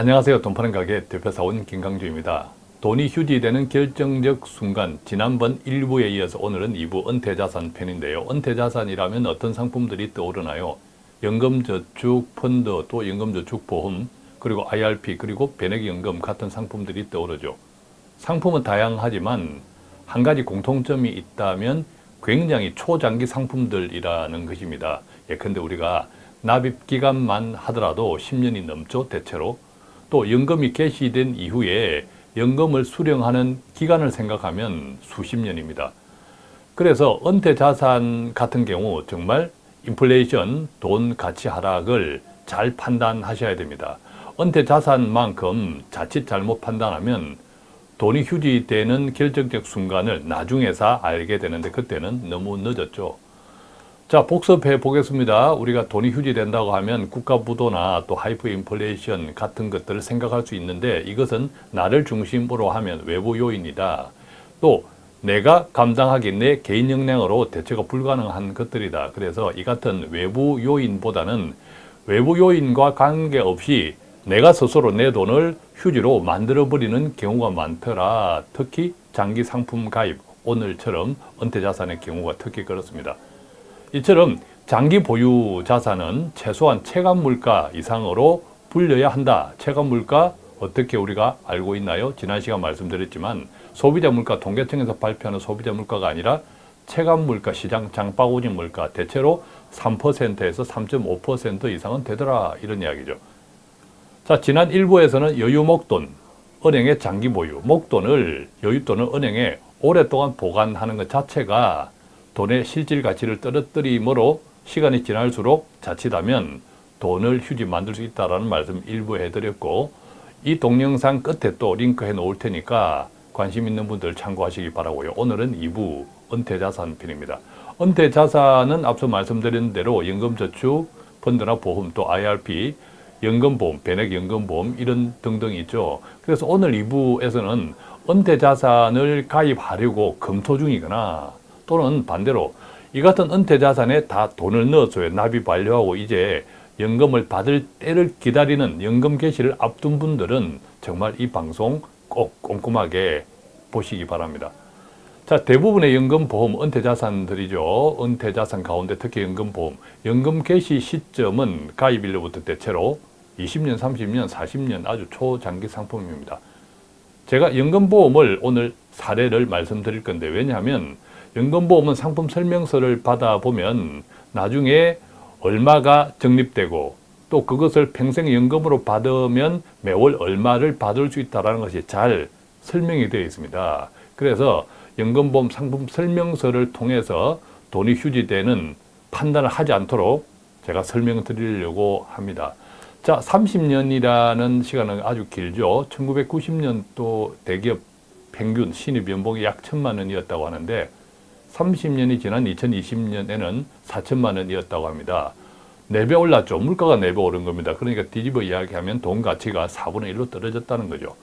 안녕하세요. 돈 파는 가게 대표사원 김강주입니다. 돈이 휴지되는 결정적 순간 지난번 1부에 이어서 오늘은 2부 은퇴자산 편인데요. 은퇴자산이라면 어떤 상품들이 떠오르나요? 연금저축 펀드 또 연금저축 보험 그리고 IRP 그리고 변액연금 같은 상품들이 떠오르죠. 상품은 다양하지만 한 가지 공통점이 있다면 굉장히 초장기 상품들이라는 것입니다. 예컨대 우리가 납입기간만 하더라도 10년이 넘죠 대체로 또 연금이 개시된 이후에 연금을 수령하는 기간을 생각하면 수십 년입니다. 그래서 은퇴 자산 같은 경우 정말 인플레이션, 돈 가치 하락을 잘 판단하셔야 됩니다. 은퇴 자산만큼 자칫 잘못 판단하면 돈이 휴지되는 결정적 순간을 나중에서 알게 되는데 그때는 너무 늦었죠. 자 복습해 보겠습니다. 우리가 돈이 휴지된다고 하면 국가부도나 또 하이퍼 인플레이션 같은 것들을 생각할 수 있는데 이것은 나를 중심으로 하면 외부 요인이다. 또 내가 감당하기 내 개인 역량으로 대처가 불가능한 것들이다. 그래서 이 같은 외부 요인보다는 외부 요인과 관계없이 내가 스스로 내 돈을 휴지로 만들어버리는 경우가 많더라. 특히 장기 상품 가입, 오늘처럼 은퇴자산의 경우가 특히 그렇습니다. 이처럼 장기 보유 자산은 최소한 체감물가 이상으로 불려야 한다. 체감물가 어떻게 우리가 알고 있나요? 지난 시간 말씀드렸지만 소비자 물가 통계청에서 발표하는 소비자 물가가 아니라 체감 물가, 시장 장바구니 물가 대체로 3%에서 3.5% 이상은 되더라 이런 이야기죠. 자, 지난 1부에서는 여유 목돈, 은행의 장기 보유, 목돈을 여윳돈을 은행에 오랫동안 보관하는 것 자체가 돈의 실질 가치를 떨어뜨리므로 시간이 지날수록 자칫하면 돈을 휴지 만들 수 있다는 말씀 일부 해드렸고 이 동영상 끝에 또 링크해 놓을 테니까 관심 있는 분들 참고하시기 바라고요. 오늘은 2부 은퇴자산 편입니다. 은퇴자산은 앞서 말씀드린 대로 연금저축, 펀드나 보험, 또 IRP, 연금보험, 변액연금보험 이런 등등 있죠. 그래서 오늘 2부에서는 은퇴자산을 가입하려고 검토 중이거나 또는 반대로 이 같은 은퇴자산에 다 돈을 넣어줘요. 납입 완료하고 이제 연금을 받을 때를 기다리는 연금 개시를 앞둔 분들은 정말 이 방송 꼭 꼼꼼하게 보시기 바랍니다. 자, 대부분의 연금보험 은퇴자산들이죠. 은퇴자산 가운데 특히 연금보험. 연금 개시 시점은 가입일로부터 대체로 20년, 30년, 40년 아주 초장기 상품입니다. 제가 연금보험을 오늘 사례를 말씀드릴 건데 왜냐하면 연금보험은 상품 설명서를 받아보면 나중에 얼마가 적립되고 또 그것을 평생연금으로 받으면 매월 얼마를 받을 수 있다는 것이 잘 설명이 되어 있습니다. 그래서 연금보험 상품 설명서를 통해서 돈이 휴지되는 판단을 하지 않도록 제가 설명을 드리려고 합니다. 자, 30년이라는 시간은 아주 길죠. 1990년도 대기업 평균 신입 연봉이 약 천만 원이었다고 하는데 30년이 지난 2020년에는 4천만 원이었다고 합니다. 4배 올랐죠. 물가가 4배 오른 겁니다. 그러니까 뒤집어 이야기하면 돈 가치가 4분의 1로 떨어졌다는 거죠.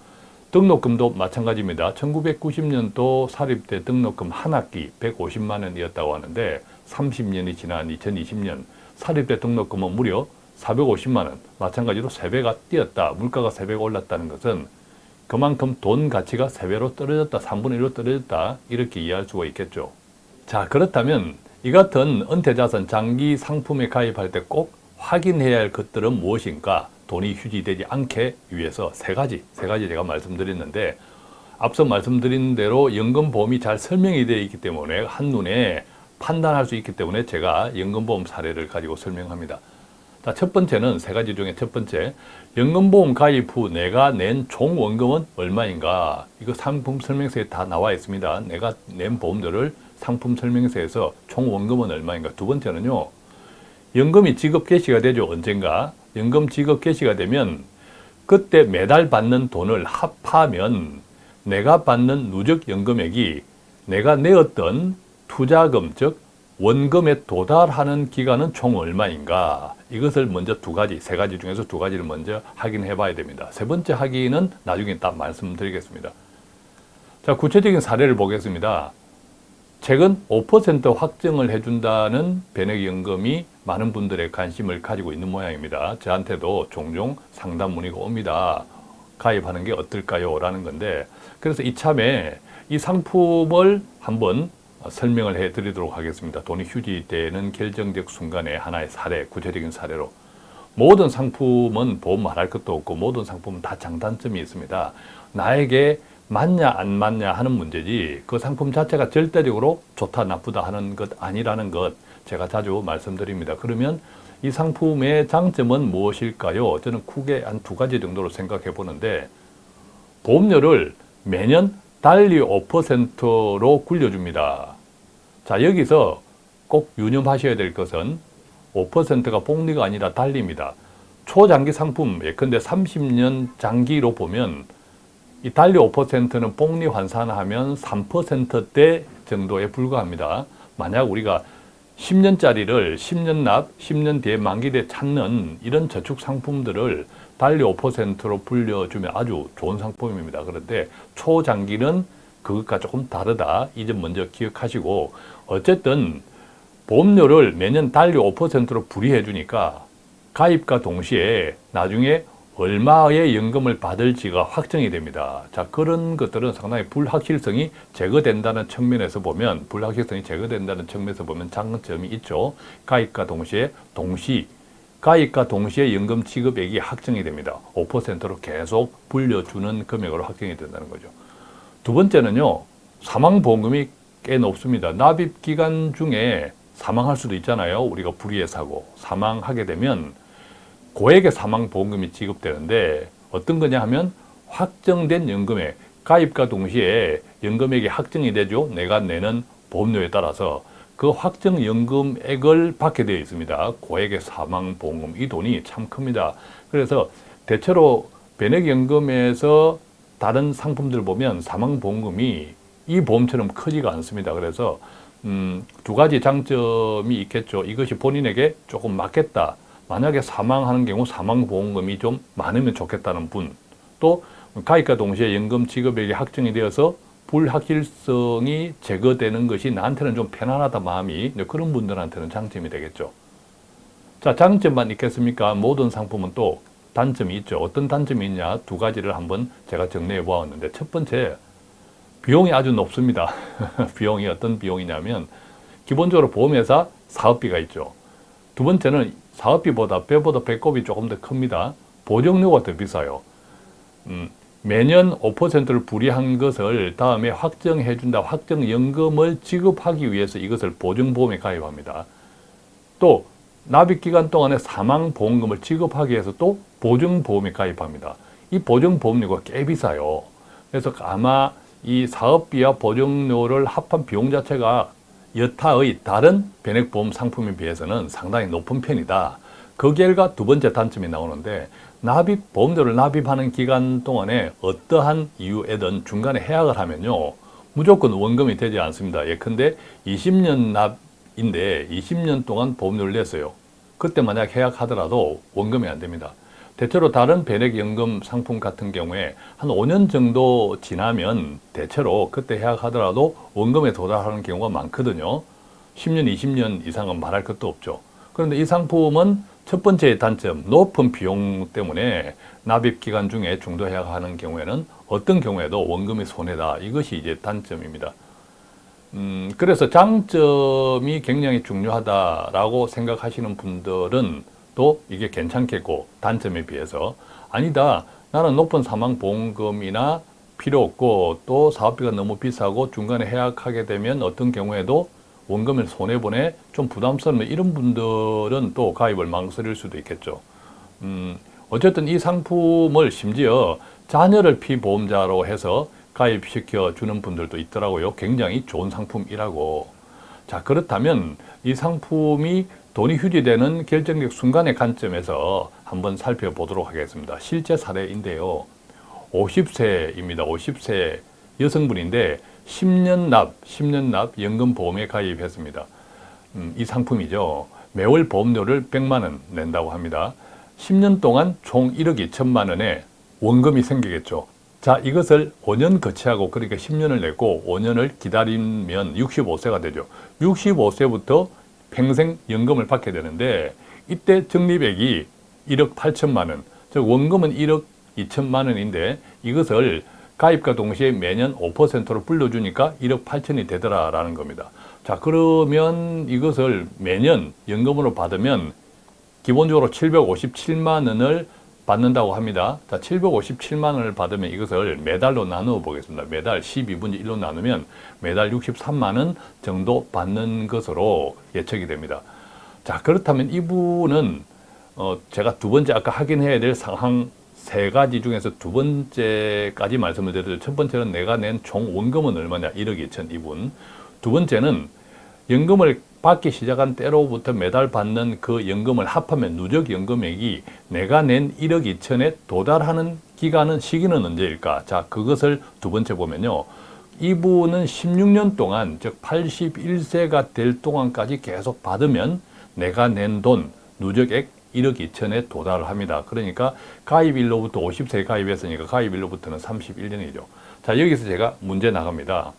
등록금도 마찬가지입니다. 1990년도 사립대 등록금 한 학기 150만 원이었다고 하는데 30년이 지난 2020년 사립대 등록금은 무려 450만 원, 마찬가지로 3배가 뛰었다. 물가가 3배가 올랐다는 것은 그만큼 돈 가치가 3배로 떨어졌다, 3분의 1로 떨어졌다 이렇게 이해할 수가 있겠죠. 자 그렇다면 이 같은 은퇴자산 장기 상품에 가입할 때 꼭 확인해야 할 것들은 무엇인가? 돈이 휴지되지 않게 위해서 세 가지 세 가지 제가 말씀드렸는데 앞서 말씀드린 대로 연금보험이 잘 설명이 되어 있기 때문에 한눈에 판단할 수 있기 때문에 제가 연금보험 사례를 가지고 설명합니다. 자, 첫 번째는 세 가지 중에 첫 번째 연금보험 가입 후 내가 낸 총원금은 얼마인가? 이거 상품 설명서에 다 나와 있습니다. 내가 낸 보험료를 상품 설명서에서 총 원금은 얼마인가? 두 번째는요 연금이 지급 개시가 되죠 언젠가. 연금 지급 개시가 되면 그때 매달 받는 돈을 합하면 내가 받는 누적 연금액이 내가 내었던 투자금 즉 원금에 도달하는 기간은 총 얼마인가? 이것을 먼저 두 가지 세 가지 중에서 두 가지를 먼저 확인해 봐야 됩니다. 세 번째 확인은 나중에 딱 말씀드리겠습니다. 자 구체적인 사례를 보겠습니다 최근 5% 확정을 해준다는 변액연금이 많은 분들의 관심을 가지고 있는 모양입니다. 저한테도 종종 상담 문의가 옵니다. 가입하는 게 어떨까요? 라는 건데 그래서 이참에 이 상품을 한번 설명을 해 드리도록 하겠습니다. 돈이 휴지되는 결정적 순간의 하나의 사례, 구체적인 사례로 모든 상품은 보험 말할 것도 없고 모든 상품은 다 장단점이 있습니다. 나에게 맞냐 안 맞냐 하는 문제지 그 상품 자체가 절대적으로 좋다 나쁘다 하는 것 아니라는 것 제가 자주 말씀드립니다. 그러면 이 상품의 장점은 무엇일까요? 저는 크게 한 두 가지 정도로 생각해 보는데 보험료를 매년 달리 5%로 굴려줍니다. 자 여기서 꼭 유념하셔야 될 것은 5%가 복리가 아니라 달리입니다. 초장기 상품 예컨대 30년 장기로 보면 이 달리 5%는 복리 환산하면 3%대 정도에 불과합니다. 만약 우리가 10년짜리를 10년 납, 10년 뒤에 만기돼 찾는 이런 저축 상품들을 달리 5%로 불려주면 아주 좋은 상품입니다. 그런데 초장기는 그것과 조금 다르다. 이 점 먼저 기억하시고 어쨌든 보험료를 매년 달리 5%로 불이해 주니까 가입과 동시에 나중에 얼마의 연금을 받을지가 확정이 됩니다. 자 그런 것들은 상당히 불확실성이 제거된다는 측면에서 보면 불확실성이 제거된다는 측면에서 보면 장점이 있죠. 가입과 동시에 동시 가입과 동시에 연금 지급액이 확정이 됩니다. 5%로 계속 불려주는 금액으로 확정이 된다는 거죠. 두 번째는요. 사망보험금이 꽤 높습니다. 납입기간 중에 사망할 수도 있잖아요. 우리가 불의의 사고 사망하게 되면 고액의 사망보험금이 지급되는데 어떤 거냐 하면 확정된 연금액 가입과 동시에 연금액이 확정이 되죠. 내가 내는 보험료에 따라서 그 확정 연금액을 받게 되어 있습니다. 고액의 사망보험금 이 돈이 참 큽니다. 그래서 대체로 변액연금에서 다른 상품들 보면 사망보험금이 이 보험처럼 크지가 않습니다. 그래서 음, 두 가지 장점이 있겠죠. 이것이 본인에게 조금 맞겠다. 만약에 사망하는 경우 사망보험금이 좀 많으면 좋겠다는 분, 또 가입과 동시에 연금 지급액이 확정이 되어서 불확실성이 제거되는 것이 나한테는 좀 편안하다 마음이 그런 분들한테는 장점이 되겠죠. 자, 장점만 있겠습니까? 모든 상품은 또 단점이 있죠. 어떤 단점이 있냐? 두 가지를 한번 제가 정리해 보았는데 첫 번째, 비용이 아주 높습니다. 비용이 어떤 비용이냐면 기본적으로 보험회사 사업비가 있죠. 두 번째는 사업비보다 뼈보다 배꼽이 조금 더 큽니다. 보정료가 더 비싸요. 음, 매년 5%를 불이한 것을 다음에 확정해 준다. 확정연금을 지급하기 위해서 이것을 보증보험에 가입합니다. 또 납입기간 동안에 사망보험금을 지급하기 위해서 또 보증보험에 가입합니다. 이 보증보험료가 꽤 비싸요. 그래서 아마 이 사업비와 보증료를 합한 비용 자체가 여타의 다른 변액보험 상품에 비해서는 상당히 높은 편이다. 그 결과 두 번째 단점이 나오는데 납입, 보험료를 납입하는 기간 동안에 어떠한 이유에든 중간에 해약을 하면요. 무조건 원금이 되지 않습니다. 예컨대 20년 납인데 20년 동안 보험료를 냈어요. 그때 만약 해약하더라도 원금이 안 됩니다. 대체로 다른 변액연금 상품 같은 경우에 한 5년 정도 지나면 대체로 그때 해약하더라도 원금에 도달하는 경우가 많거든요. 10년, 20년 이상은 말할 것도 없죠. 그런데 이 상품은 첫 번째 단점, 높은 비용 때문에 납입 기간 중에 중도 해약하는 경우에는 어떤 경우에도 원금이 손해다. 이것이 이제 단점입니다. 음, 그래서 장점이 굉장히 중요하다라고 생각하시는 분들은 또 이게 괜찮겠고 단점에 비해서. 아니다. 나는 높은 사망보험금이나 필요 없고 또 사업비가 너무 비싸고 중간에 해약하게 되면 어떤 경우에도 원금을 손해보내 좀 부담스러운 이런 분들은 또 가입을 망설일 수도 있겠죠. 음, 어쨌든 이 상품을 심지어 자녀를 피보험자로 해서 가입시켜 주는 분들도 있더라고요. 굉장히 좋은 상품이라고. 자 그렇다면 이 상품이 돈이 휴지되는 결정적 순간의 관점에서 한번 살펴보도록 하겠습니다. 실제 사례인데요. 50세입니다. 50세 여성분인데 10년 납, 10년 납 연금보험에 가입했습니다. 음, 이 상품이죠. 매월 보험료를 100만 원 낸다고 합니다. 10년 동안 총 1억 2천만 원의 원금이 생기겠죠. 자, 이것을 5년 거치하고 그러니까 10년을 냈고 5년을 기다리면 65세가 되죠. 65세부터 평생 연금을 받게 되는데 이때 적립액이 1억 8천만 원, 즉 원금은 1억 2천만 원인데 이것을 가입과 동시에 매년 5%로 불려주니까 1억 8천이 되더라라는 겁니다. 자 그러면 이것을 매년 연금으로 받으면 기본적으로 757만 원을 받는다고 합니다. 자, 757만 원을 받으면 이것을 매달로 나누어 보겠습니다. 매달 12분의 1로 나누면 매달 63만 원 정도 받는 것으로 예측이 됩니다. 자, 그렇다면 이분은 어, 제가 두 번째 아까 확인해야 될 상황 세 가지 중에서 두 번째까지 말씀을 드려도 첫 번째는 내가 낸 총 원금은 얼마냐 1억 2천 이분 두 번째는 연금을 받기 시작한 때로부터 매달 받는 그 연금을 합하면 누적 연금액이 내가 낸 1억 2천에 도달하는 기간은 시기는 언제일까? 자, 그것을 두 번째 보면요. 이분은 16년 동안 즉 81세가 될 동안까지 계속 받으면 내가 낸 돈 누적액 1억 2천에 도달을 합니다. 그러니까 가입일로부터 50세 가입했으니까 가입일로부터는 31년이죠. 자 여기서 제가 문제 나갑니다.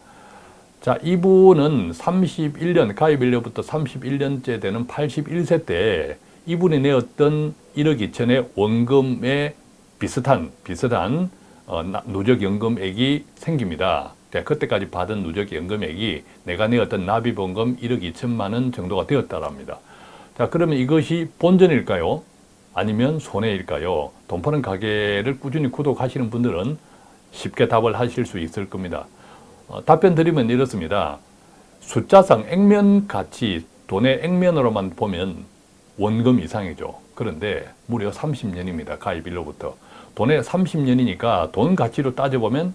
자 이분은 31년 가입일로부터 31년째 되는 81세 때 이분이 내었던 1억 2천의 원금에 비슷한 비슷한 어, 누적연금액이 생깁니다. 자, 그때까지 받은 누적연금액이 내가 내었던 납입원금 1억 2천만 원 정도가 되었다랍니다. 자 그러면 이것이 본전일까요? 아니면 손해일까요? 돈 파는 가게를 꾸준히 구독하시는 분들은 쉽게 답을 하실 수 있을 겁니다. 어, 답변 드리면 이렇습니다. 숫자상 액면 가치, 돈의 액면으로만 보면 원금 이상이죠. 그런데 무려 30년입니다. 가입일로부터. 돈의 30년이니까 돈 가치로 따져보면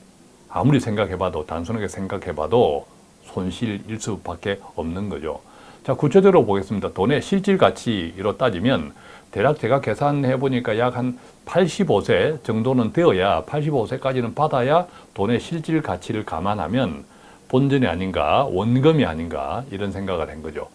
아무리 생각해봐도 단순하게 생각해봐도 손실일 수밖에 없는 거죠. 자 구체적으로 보겠습니다. 돈의 실질 가치로 따지면 대략 제가 계산해 보니까 약 한 85세 정도는 되어야 85세까지는 받아야 돈의 실질 가치를 감안하면 본전이 아닌가 원금이 아닌가 이런 생각을 한 거죠.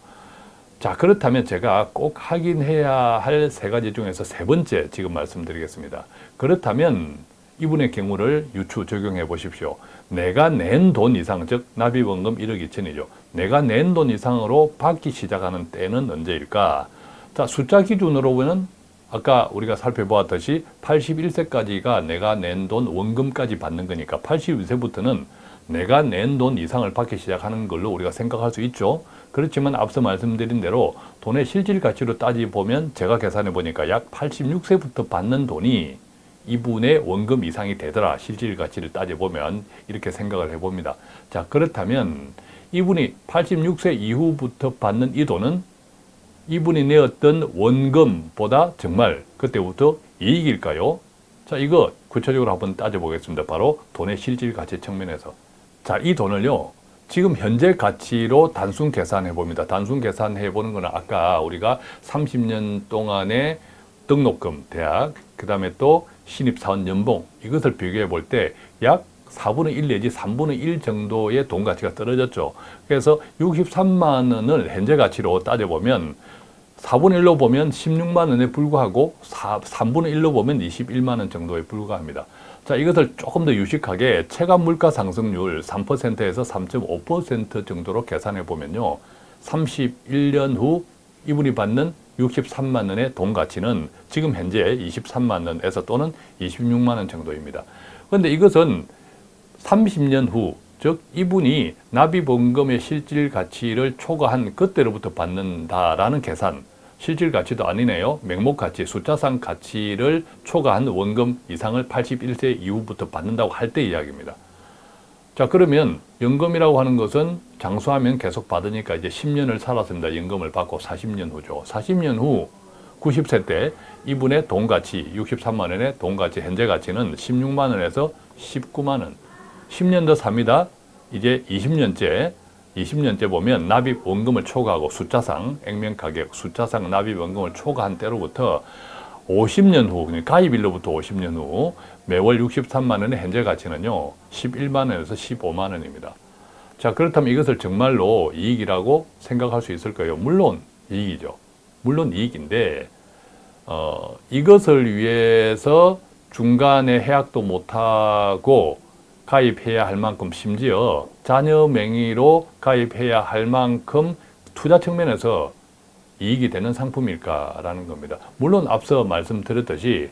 자 그렇다면 제가 꼭 확인해야 할 세 가지 중에서 세 번째 지금 말씀드리겠습니다. 그렇다면 이분의 경우를 유추 적용해 보십시오. 내가 낸 돈 이상, 즉 납입원금 1억 2천이죠. 내가 낸 돈 이상으로 받기 시작하는 때는 언제일까? 자, 숫자 기준으로 보면 아까 우리가 살펴보았듯이 81세까지가 내가 낸 돈 원금까지 받는 거니까 81세부터는 내가 낸 돈 이상을 받기 시작하는 걸로 우리가 생각할 수 있죠. 그렇지만 앞서 말씀드린 대로 돈의 실질 가치로 따지보면 제가 계산해 보니까 약 86세부터 받는 돈이 이분의 원금 이상이 되더라 실질 가치를 따져보면 이렇게 생각을 해봅니다 자 그렇다면 이분이 86세 이후부터 받는 이 돈은 이분이 내었던 원금보다 정말 그때부터 이익일까요? 자 이거 구체적으로 한번 따져보겠습니다 바로 돈의 실질 가치 측면에서 자 이 돈을요 지금 현재 가치로 단순 계산해 봅니다 단순 계산해 보는 거는 아까 우리가 30년 동안의 등록금 대학 그 다음에 또 신입사원 연봉 이것을 비교해 볼 때 약 4분의 1 내지 3분의 1 정도의 돈 가치가 떨어졌죠. 그래서 63만 원을 현재 가치로 따져보면 4분의 1로 보면 16만 원에 불과하고 4, 3분의 1로 보면 21만 원 정도에 불과합니다. 자 이것을 조금 더 유식하게 체감 물가 상승률 3%에서 3.5% 정도로 계산해 보면요. 31년 후 이분이 받는 63만 원의 돈 가치는 지금 현재 23만 원에서 또는 26만 원 정도입니다. 그런데 이것은 30년 후, 즉 이분이 납입원금의 실질 가치를 초과한 그때로부터 받는다라는 계산, 실질 가치도 아니네요. 명목 가치, 숫자상 가치를 초과한 원금 이상을 81세 이후부터 받는다고 할 때 이야기입니다. 자 그러면 연금이라고 하는 것은 장수하면 계속 받으니까 이제 10년을 살았습니다. 연금을 받고 40년 후죠. 40년 후 90세 때 이분의 돈 가치 63만 원의 돈 가치 현재 가치는 16만 원에서 19만 원 10년 더 삽니다. 이제 20년째 20년째 보면 납입 원금을 초과하고 숫자상 액면 가격 숫자상 납입 원금을 초과한 때로부터 50년 후, 가입일로부터 50년 후 매월 63만 원의 현재 가치는요. 11만 원에서 15만 원입니다. 자 그렇다면 이것을 정말로 이익이라고 생각할 수 있을 까요 물론 이익이죠. 물론 이익인데 어, 이것을 위해서 중간에 해약도 못하고 가입해야 할 만큼 심지어 자녀 명의로 가입해야 할 만큼 투자 측면에서 이익이 되는 상품일까라는 겁니다. 물론 앞서 말씀드렸듯이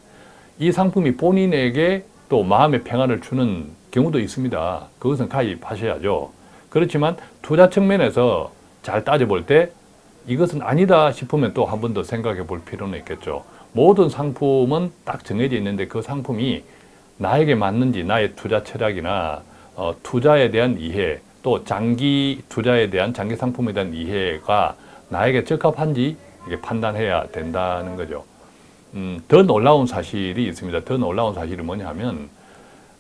이 상품이 본인에게 또 마음의 평안을 주는 경우도 있습니다. 그것은 가입하셔야죠. 그렇지만 투자 측면에서 잘 따져볼 때 이것은 아니다 싶으면 또 한 번 더 생각해 볼 필요는 있겠죠. 모든 상품은 딱 정해져 있는데 그 상품이 나에게 맞는지 나의 투자 철학이나 어, 투자에 대한 이해 또 장기 투자에 대한 장기 상품에 대한 이해가 나에게 적합한지 이게 판단해야 된다는 거죠. 음, 더 놀라운 사실이 있습니다. 더 놀라운 사실이 뭐냐 하면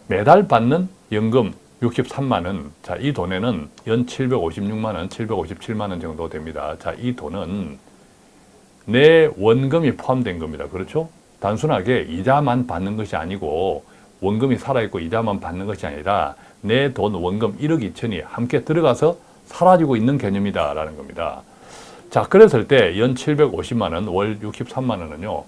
매달 받는 연금 63만 원. 자, 이 돈에는 연 756만 원, 757만 원 정도 됩니다. 자, 이 돈은 내 원금이 포함된 겁니다. 그렇죠? 단순하게 이자만 받는 것이 아니고 원금이 살아있고 이자만 받는 것이 아니라 내 돈 원금 1억 2천이 함께 들어가서 사라지고 있는 개념이다라는 겁니다. 자, 그랬을 때 연 750만 원, 월 63만 원은요.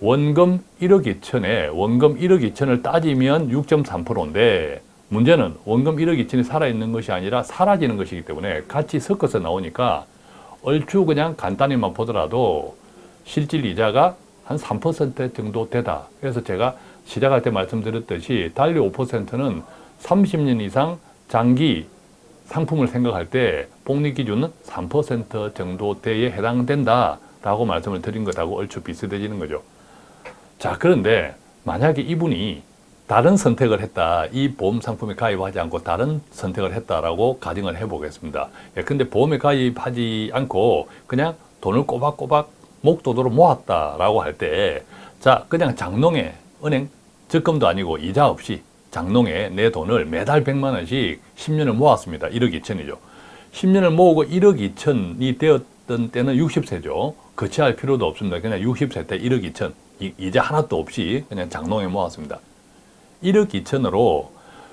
원금 1억 2천에 원금 1억 2천을 따지면 6.3%인데 문제는 원금 1억 2천이 살아있는 것이 아니라 사라지는 것이기 때문에 같이 섞어서 나오니까 얼추 그냥 간단히만 보더라도 실질 이자가 한 3% 정도 되다. 그래서 제가 시작할 때 말씀드렸듯이 달리 5%는 30년 이상 장기 상품을 생각할 때 복리 기준은 3% 정도 대에 해당된다 라고 말씀을 드린 것하고 얼추 비슷해지는 거죠. 자, 그런데 만약에 이분이 다른 선택을 했다. 이 보험 상품에 가입하지 않고 다른 선택을 했다라고 가정을 해보겠습니다. 예, 근데 보험에 가입하지 않고 그냥 돈을 꼬박꼬박 목돈으로 모았다라고 할 때, 자, 그냥 장롱에 은행 적금도 아니고 이자 없이 장롱에 내 돈을 매달 100만 원씩 10년을 모았습니다. 1억 2천이죠. 10년을 모으고 1억 2천이 되었던 때는 60세죠. 거치할 필요도 없습니다. 그냥 60세 때 1억 2천. 이자 하나도 없이 그냥 장롱에 모았습니다. 1억 2천으로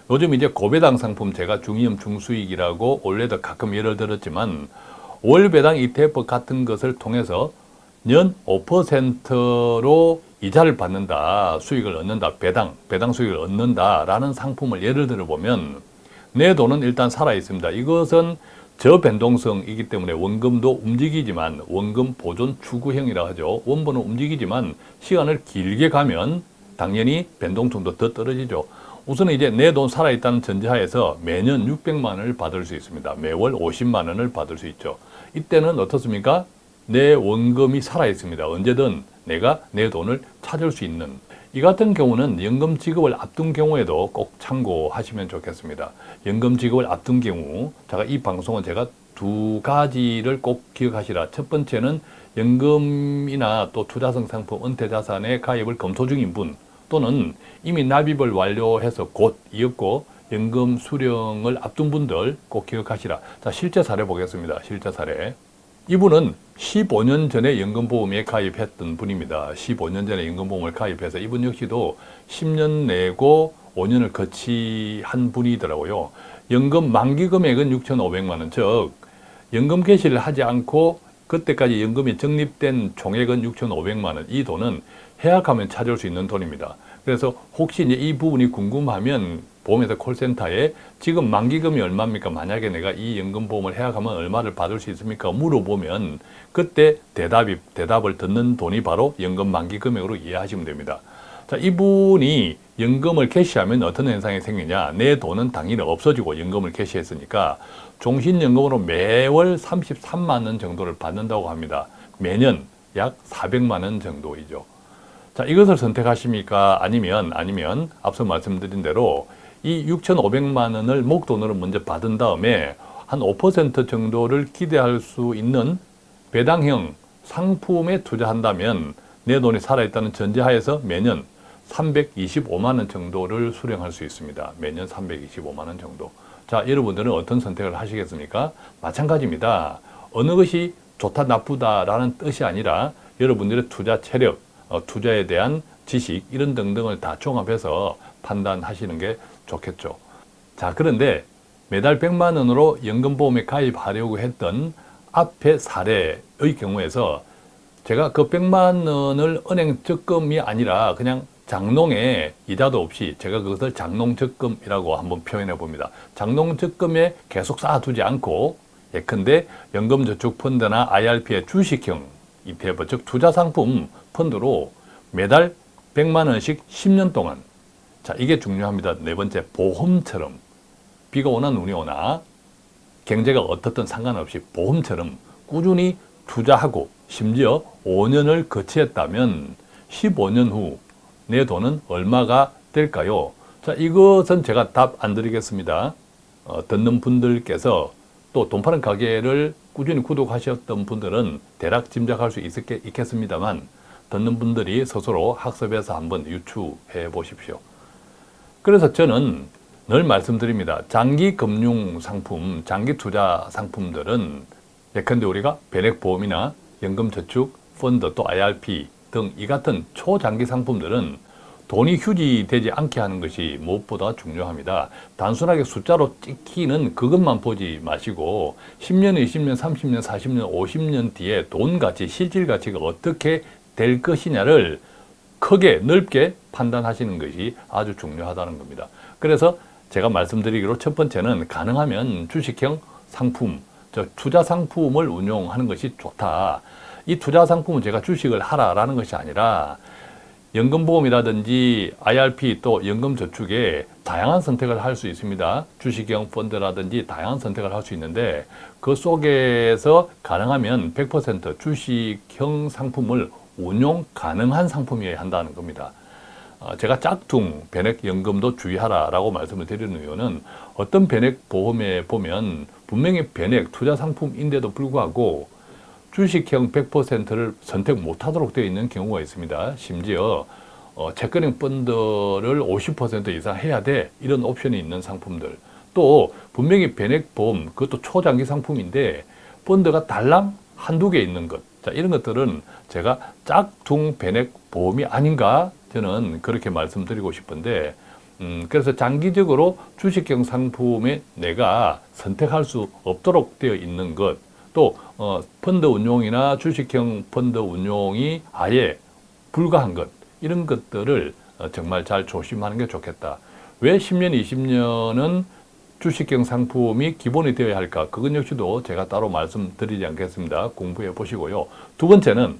요즘 이제 고배당 상품 제가 중위험 중수익이라고 원래도 가끔 예를 들었지만 월배당 ETF 같은 것을 통해서 년 5%로 이자를 받는다, 수익을 얻는다, 배당, 배당 수익을 얻는다라는 상품을 예를 들어 보면 내 돈은 일단 살아 있습니다. 이것은 저변동성이기 때문에 원금도 움직이지만 원금 보존 추구형이라 하죠. 원본은 움직이지만 시간을 길게 가면 당연히 변동성도 더 떨어지죠. 우선은 이제 내 돈 살아있다는 전제하에서 매년 600만 원을 받을 수 있습니다. 매월 50만 원을 받을 수 있죠. 이때는 어떻습니까? 내 원금이 살아있습니다. 언제든 내가 내 돈을 찾을 수 있는 이 같은 경우는 연금 지급을 앞둔 경우에도 꼭 참고하시면 좋겠습니다. 연금 지급을 앞둔 경우 제가 이 방송은 제가 두 가지를 꼭 기억하시라. 첫 번째는 연금이나 또 투자성 상품 은퇴자산에 가입을 검토 중인 분 또는 이미 납입을 완료해서 곧 이었고 연금 수령을 앞둔 분들 꼭 기억하시라. 자, 실제 사례 보겠습니다. 실제 사례. 이분은 15년 전에 연금보험에 가입했던 분입니다. 15년 전에 연금보험을 가입해서 이분 역시도 10년 내고 5년을 거치한 분이더라고요. 연금 만기 금액은 6,500만 원, 즉 연금 개시를 하지 않고 그때까지 연금이 적립된 총액은 6,500만 원. 이 돈은 해약하면 찾을 수 있는 돈입니다. 그래서 혹시 이제 이 부분이 궁금하면 보험회사 콜센터에 지금 만기금이 얼마입니까? 만약에 내가 이 연금보험을 해약하면 얼마를 받을 수 있습니까? 물어보면 그때 대답이, 대답을 듣는 돈이 바로 연금 만기금액으로 이해하시면 됩니다. 자, 이분이 연금을 캐시하면 어떤 현상이 생기냐? 내 돈은 당연히 없어지고 연금을 캐시했으니까 종신연금으로 매월 33만 원 정도를 받는다고 합니다. 매년 약 400만 원 정도이죠. 자, 이것을 선택하십니까? 아니면, 아니면, 앞서 말씀드린 대로 이 6,500만 원을 목돈으로 먼저 받은 다음에 한 5% 정도를 기대할 수 있는 배당형 상품에 투자한다면 내 돈이 살아있다는 전제하에서 매년 325만 원 정도를 수령할 수 있습니다. 매년 325만 원 정도. 자, 여러분들은 어떤 선택을 하시겠습니까? 마찬가지입니다. 어느 것이 좋다 나쁘다라는 뜻이 아니라 여러분들의 투자 체력, 어, 투자에 대한 지식 이런 등등을 다 종합해서 판단하시는 게 좋겠죠. 자 그런데 매달 100만 원으로 연금보험에 가입하려고 했던 앞의 사례의 경우에서 제가 그 100만 원을 은행 적금이 아니라 그냥 장농에 이자도 없이 제가 그것을 장농적금이라고 한번 표현해 봅니다. 장농적금에 계속 쌓아두지 않고 예컨대 연금저축펀드나 IRP의 주식형 ETF, 즉 투자상품 펀드로 매달 100만 원씩 10년 동안 자 이게 중요합니다. 네 번째 보험처럼 비가 오나 눈이 오나 경제가 어떻든 상관없이 보험처럼 꾸준히 투자하고 심지어 5년을 거치했다면 15년 후 내 돈은 얼마가 될까요? 자, 이것은 제가 답 안 드리겠습니다. 어, 듣는 분들께서 또 돈 파는 가게를 꾸준히 구독하셨던 분들은 대략 짐작할 수 있겠, 있겠습니다만 듣는 분들이 스스로 학습해서 한번 유추해 보십시오. 그래서 저는 늘 말씀드립니다. 장기 금융 상품, 장기 투자 상품들은 예컨대 우리가 변액보험이나 연금저축, 펀드 또 IRP 등 이 같은 초장기 상품들은 돈이 휴지되지 않게 하는 것이 무엇보다 중요합니다. 단순하게 숫자로 찍히는 그것만 보지 마시고 10년, 20년, 30년, 40년, 50년 뒤에 돈 가치, 실질 가치가 어떻게 될 것이냐를 크게 넓게 판단하시는 것이 아주 중요하다는 겁니다. 그래서 제가 말씀드리기로 첫 번째는 가능하면 주식형 상품, 저 투자 상품을 운용하는 것이 좋다. 이 투자 상품은 제가 주식을 하라라는 것이 아니라 연금보험이라든지 IRP 또 연금저축에 다양한 선택을 할 수 있습니다. 주식형 펀드라든지 다양한 선택을 할 수 있는데 그 속에서 가능하면 100% 주식형 상품을 운용 가능한 상품이어야 한다는 겁니다. 어, 제가 짝퉁 변액연금도 주의하라라고 말씀을 드리는 이유는 어떤 변액보험에 보면 분명히 변액 투자 상품인데도 불구하고 주식형 100%를 선택 못하도록 되어 있는 경우가 있습니다. 심지어 어, 채권형 펀드를 50% 이상 해야 돼 이런 옵션이 있는 상품들 또 분명히 변액보험 그것도 초장기 상품인데 펀드가 달랑 한두 개 있는 것 자, 이런 것들은 제가 짝퉁 변액 보험이 아닌가 저는 그렇게 말씀드리고 싶은데 음, 그래서 장기적으로 주식형 상품에 내가 선택할 수 없도록 되어 있는 것, 또 어, 펀드 운용이나 주식형 펀드 운용이 아예 불가한 것, 이런 것들을 어, 정말 잘 조심하는 게 좋겠다. 왜 10년, 20년은 주식형 상품이 기본이 되어야 할까? 그건 역시도 제가 따로 말씀드리지 않겠습니다. 공부해 보시고요. 두 번째는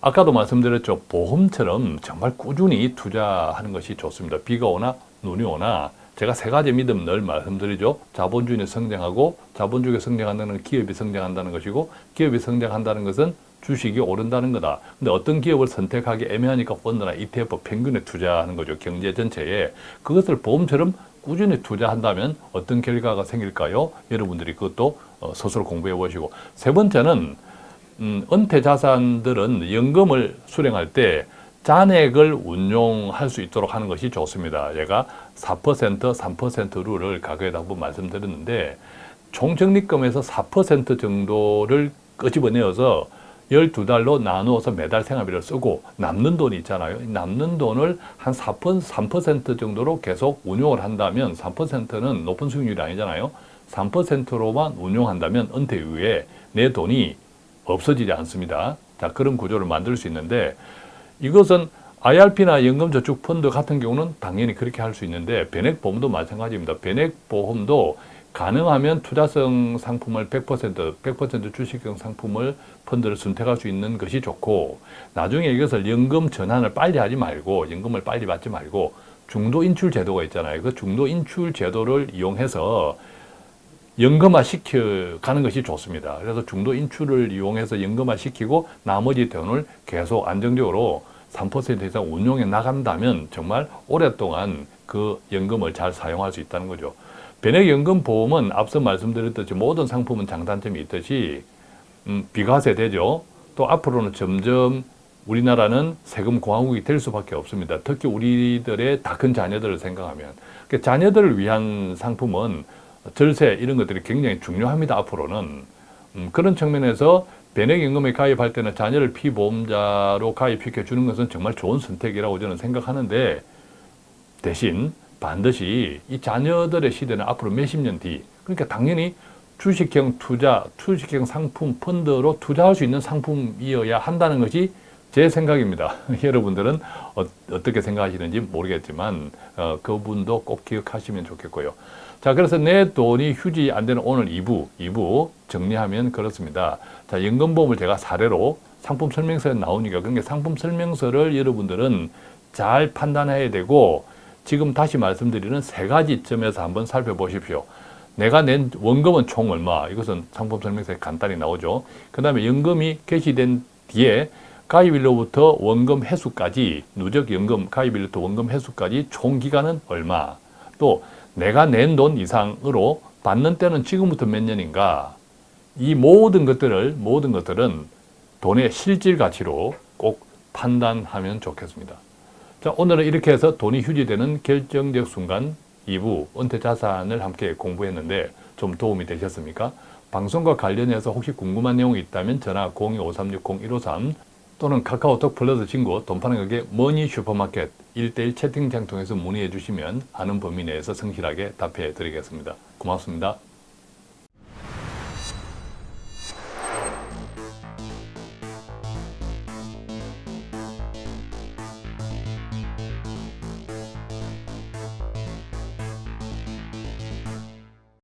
아까도 말씀드렸죠. 보험처럼 정말 꾸준히 투자하는 것이 좋습니다. 비가 오나 눈이 오나 제가 세 가지 믿음 늘 말씀드리죠. 자본주의는 성장하고 자본주의가 성장한다는 기업이 성장한다는 것이고 기업이 성장한다는 것은 주식이 오른다는 거다. 근데 어떤 기업을 선택하기 애매하니까 펀드나 ETF 평균에 투자하는 거죠. 경제 전체에. 그것을 보험처럼 꾸준히 투자한다면 어떤 결과가 생길까요? 여러분들이 그것도 어, 스스로 공부해 보시고 세 번째는 음, 은퇴 자산들은 연금을 수령할 때 잔액을 운용할 수 있도록 하는 것이 좋습니다. 제가 4% 3% 룰을 과거에도 한번 말씀드렸는데 총적립금에서 4% 정도를 끄집어내어서 12달로 나누어서 매달 생활비를 쓰고 남는 돈이 있잖아요. 남는 돈을 한 4%, 3% 정도로 계속 운용을 한다면 3%는 높은 수익률이 아니잖아요. 3%로만 운용한다면 은퇴 이후에 내 돈이 없어지지 않습니다. 자, 그런 구조를 만들 수 있는데 이것은 IRP나 연금저축펀드 같은 경우는 당연히 그렇게 할 수 있는데 변액보험도 마찬가지입니다. 변액보험도 가능하면 투자성 상품을 100% 100% 주식형 상품을 펀드를 선택할 수 있는 것이 좋고 나중에 이것을 연금 전환을 빨리 하지 말고 연금을 빨리 받지 말고 중도 인출 제도가 있잖아요. 그 중도 인출 제도를 이용해서 연금화 시켜 가는 것이 좋습니다. 그래서 중도 인출을 이용해서 연금화 시키고 나머지 돈을 계속 안정적으로 3% 이상 운용해 나간다면 정말 오랫동안 그 연금을 잘 사용할 수 있다는 거죠. 변액연금보험은 앞서 말씀드렸듯이 모든 상품은 장단점이 있듯이 음, 비과세 되죠. 또 앞으로는 점점 우리나라는 세금 공화국이 될 수밖에 없습니다. 특히 우리들의 다 큰 자녀들을 생각하면 그러니까 자녀들을 위한 상품은 절세 이런 것들이 굉장히 중요합니다. 앞으로는 음, 그런 측면에서 변액연금에 가입할 때는 자녀를 피보험자로 가입시켜 주는 것은 정말 좋은 선택이라고 저는 생각하는데 대신 반드시 이 자녀들의 시대는 앞으로 몇십 년 뒤, 그러니까 당연히 주식형 투자, 주식형 상품 펀드로 투자할 수 있는 상품이어야 한다는 것이 제 생각입니다. 여러분들은 어, 떻게 생각하시는지 모르겠지만 어, 그분도 꼭 기억하시면 좋겠고요. 자, 그래서 내 돈이 휴지 안 되는 오늘 2부, 2부 정리하면 그렇습니다. 자, 연금보험을 제가 사례로 상품 설명서에 나오니까 그러니까 상품 설명서를 여러분들은 잘 판단해야 되고 지금 다시 말씀드리는 세 가지 점에서 한번 살펴보십시오. 내가 낸 원금은 총 얼마? 이것은 상품 설명서에 간단히 나오죠. 그 다음에 연금이 개시된 뒤에 가입일로부터 원금 회수까지 누적 연금 가입일로부터 원금 회수까지 총 기간은 얼마? 또 내가 낸 돈 이상으로 받는 때는 지금부터 몇 년인가? 이 모든 것들을 모든 것들은 돈의 실질 가치로 꼭 판단하면 좋겠습니다. 자, 오늘은 이렇게 해서 돈이 휴지되는 결정적 순간 2부 은퇴 자산을 함께 공부했는데 좀 도움이 되셨습니까? 방송과 관련해서 혹시 궁금한 내용이 있다면 전화 025360-153 또는 카카오톡 플러스 친구 돈 파는 가게 머니 슈퍼마켓 1대1 채팅창 통해서 문의해 주시면 아는 범위 내에서 성실하게 답해 드리겠습니다. 고맙습니다.